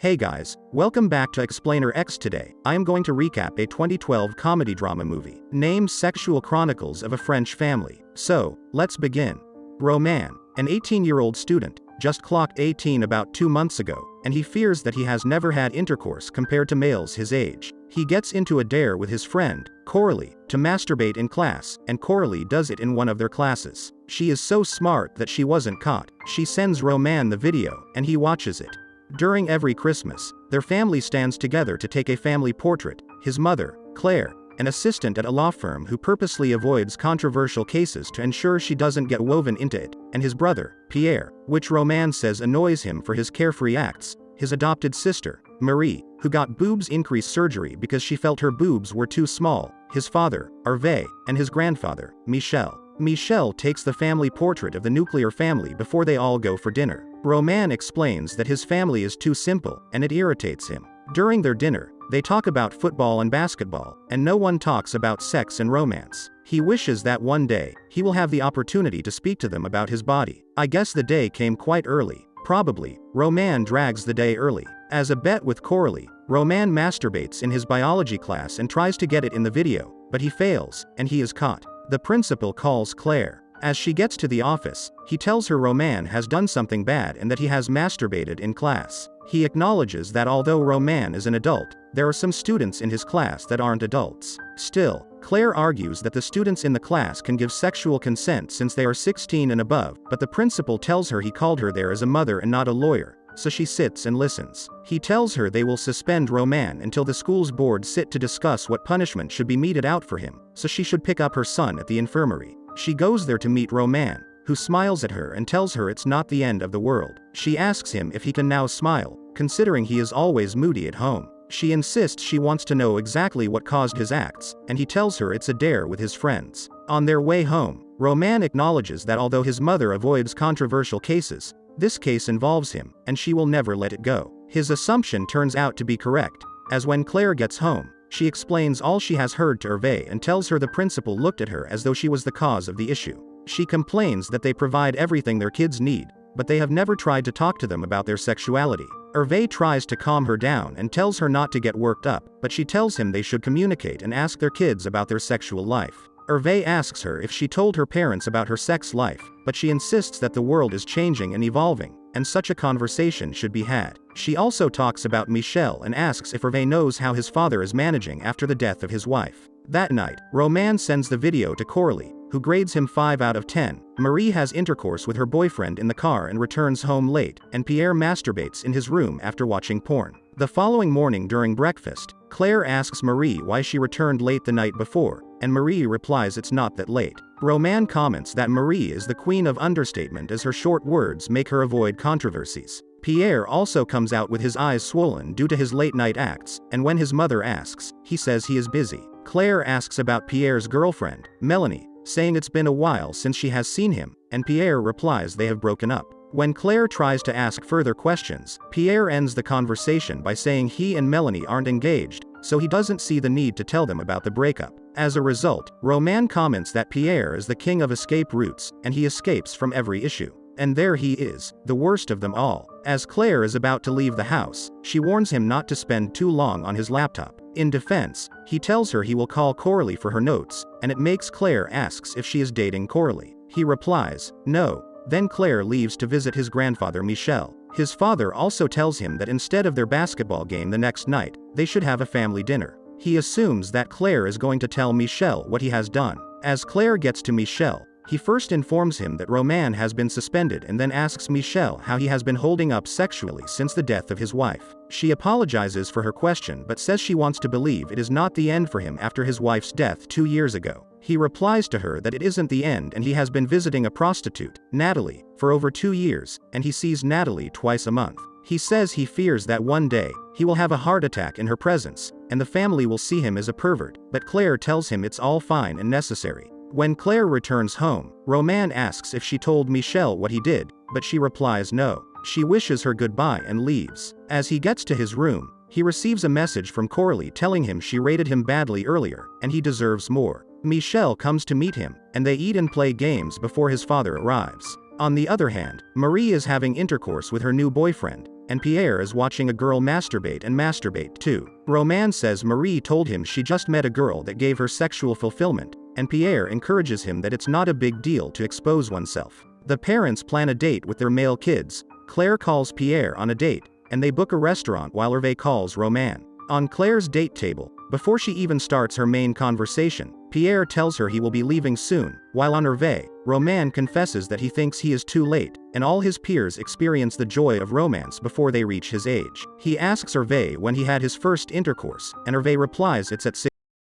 Hey guys, welcome back to Explainer X today. I am going to recap a 2012 comedy drama movie named Sexual Chronicles of a French Family. So, let's begin. Roman, an 18 year old student, just clocked 18 about two months ago, and he fears that he has never had intercourse compared to males his age. He gets into a dare with his friend, Coralie, to masturbate in class, and Coralie does it in one of their classes. She is so smart that she wasn't caught. She sends Roman the video, and he watches it. During every Christmas, their family stands together to take a family portrait. His mother, Claire, an assistant at a law firm who purposely avoids controversial cases to ensure she doesn't get woven into it, and his brother, Pierre, which Romain says annoys him for his carefree acts, his adopted sister, Marie, who got boobs increase surgery because she felt her boobs were too small, his father, Hervé, and his grandfather, Michel. Michel takes the family portrait of the nuclear family before they all go for dinner. Roman explains that his family is too simple, and it irritates him. During their dinner, they talk about football and basketball, and no one talks about sex and romance. He wishes that one day, he will have the opportunity to speak to them about his body. I guess the day came quite early. Probably, Roman drags the day early. As a bet with Coralie, Roman masturbates in his biology class and tries to get it in the video, but he fails, and he is caught. The principal calls Claire. As she gets to the office, he tells her Romain has done something bad and that he has masturbated in class. He acknowledges that although Romain is an adult, there are some students in his class that aren't adults. Still, Claire argues that the students in the class can give sexual consent since they are 16 and above, but the principal tells her he called her there as a mother and not a lawyer, so she sits and listens. He tells her they will suspend Roman until the school's board sit to discuss what punishment should be meted out for him, so she should pick up her son at the infirmary. She goes there to meet Roman, who smiles at her and tells her it's not the end of the world. She asks him if he can now smile, considering he is always moody at home. She insists she wants to know exactly what caused his acts, and he tells her it's a dare with his friends. On their way home, Roman acknowledges that although his mother avoids controversial cases, this case involves him, and she will never let it go. His assumption turns out to be correct, as when Claire gets home, she explains all she has heard to Hervé and tells her the principal looked at her as though she was the cause of the issue. She complains that they provide everything their kids need, but they have never tried to talk to them about their sexuality. Hervé tries to calm her down and tells her not to get worked up, but she tells him they should communicate and ask their kids about their sexual life. Hervé asks her if she told her parents about her sex life, but she insists that the world is changing and evolving, and such a conversation should be had. She also talks about Michel and asks if Hervé knows how his father is managing after the death of his wife. That night, Romain sends the video to Coralie, who grades him 5 out of 10. Marie has intercourse with her boyfriend in the car and returns home late, and Pierre masturbates in his room after watching porn. The following morning during breakfast, Claire asks Marie why she returned late the night before, and Marie replies it's not that late. Romain comments that Marie is the queen of understatement as her short words make her avoid controversies. Pierre also comes out with his eyes swollen due to his late night acts, and when his mother asks, he says he is busy. Claire asks about Pierre's girlfriend, Melanie, saying it's been a while since she has seen him, and Pierre replies they have broken up. When Claire tries to ask further questions, Pierre ends the conversation by saying he and Melanie aren't engaged, so he doesn't see the need to tell them about the breakup. As a result, Romain comments that Pierre is the king of escape routes, and he escapes from every issue. And there he is, the worst of them all. As Claire is about to leave the house, she warns him not to spend too long on his laptop. In defense, he tells her he will call Coralie for her notes, and it makes Claire asks if she is dating Coralie. He replies, no. Then Claire leaves to visit his grandfather Michel. His father also tells him that instead of their basketball game the next night, they should have a family dinner. He assumes that Claire is going to tell Michel what he has done. As Claire gets to Michel, he first informs him that Roman has been suspended and then asks Michel how he has been holding up sexually since the death of his wife. She apologizes for her question but says she wants to believe it is not the end for him after his wife's death two years ago. He replies to her that it isn't the end and he has been visiting a prostitute, Natalie, for over two years, and he sees Natalie twice a month. He says he fears that one day, he will have a heart attack in her presence, and the family will see him as a pervert, but Claire tells him it's all fine and necessary. When Claire returns home, Roman asks if she told Michel what he did, but she replies no. She wishes her goodbye and leaves. As he gets to his room, he receives a message from Coralie telling him she rated him badly earlier, and he deserves more. Michel comes to meet him, and they eat and play games before his father arrives. On the other hand, Marie is having intercourse with her new boyfriend, and Pierre is watching a girl masturbate and masturbate too. Roman says Marie told him she just met a girl that gave her sexual fulfillment, and Pierre encourages him that it's not a big deal to expose oneself. The parents plan a date with their male kids, Claire calls Pierre on a date, and they book a restaurant while Hervé calls Roman. On Claire's date table, before she even starts her main conversation, Pierre tells her he will be leaving soon, while on Hervé, Romain confesses that he thinks he is too late, and all his peers experience the joy of romance before they reach his age. He asks Hervé when he had his first intercourse, and Hervé replies it's at 16.